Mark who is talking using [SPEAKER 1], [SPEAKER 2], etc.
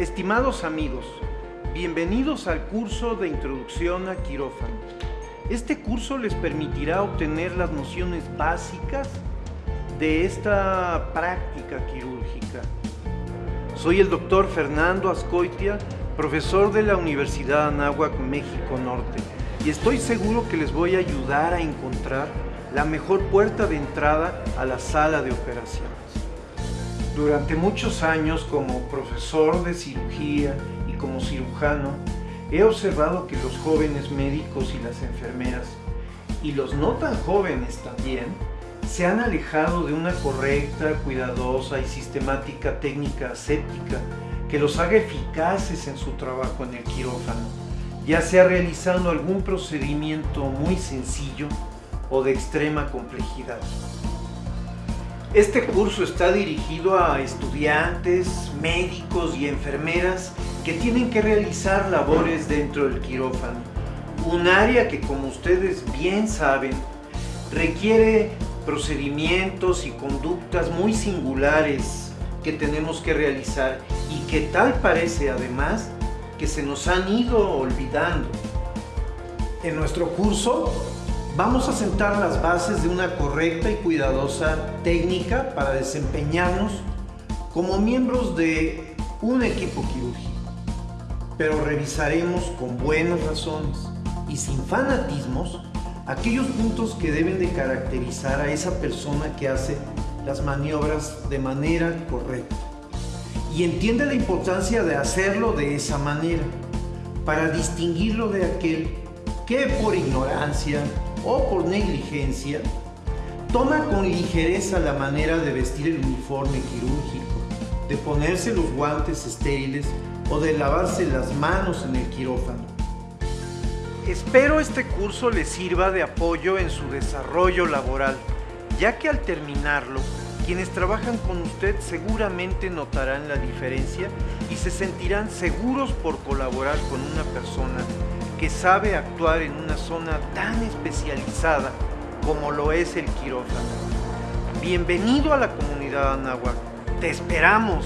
[SPEAKER 1] Estimados amigos, bienvenidos al curso de Introducción a Quirófano. Este curso les permitirá obtener las nociones básicas de esta práctica quirúrgica. Soy el doctor Fernando Ascoitia, profesor de la Universidad Anáhuac, México Norte, y estoy seguro que les voy a ayudar a encontrar la mejor puerta de entrada a la sala de operaciones. Durante muchos años como profesor de cirugía y como cirujano, he observado que los jóvenes médicos y las enfermeras, y los no tan jóvenes también, se han alejado de una correcta, cuidadosa y sistemática técnica aséptica que los haga eficaces en su trabajo en el quirófano, ya sea realizando algún procedimiento muy sencillo o de extrema complejidad. Este curso está dirigido a estudiantes, médicos y enfermeras que tienen que realizar labores dentro del quirófano. Un área que, como ustedes bien saben, requiere procedimientos y conductas muy singulares que tenemos que realizar y que tal parece además que se nos han ido olvidando. En nuestro curso Vamos a sentar las bases de una correcta y cuidadosa técnica para desempeñarnos como miembros de un equipo quirúrgico. Pero revisaremos con buenas razones y sin fanatismos aquellos puntos que deben de caracterizar a esa persona que hace las maniobras de manera correcta. Y entiende la importancia de hacerlo de esa manera para distinguirlo de aquel que por ignorancia, o por negligencia, toma con ligereza la manera de vestir el uniforme quirúrgico, de ponerse los guantes estériles o de lavarse las manos en el quirófano. Espero este curso les sirva de apoyo en su desarrollo laboral, ya que al terminarlo, quienes trabajan con usted seguramente notarán la diferencia y se sentirán seguros por colaborar con una persona que sabe actuar en una zona tan especializada como lo es el quirófano. Bienvenido a la comunidad Anáhuac. Te esperamos.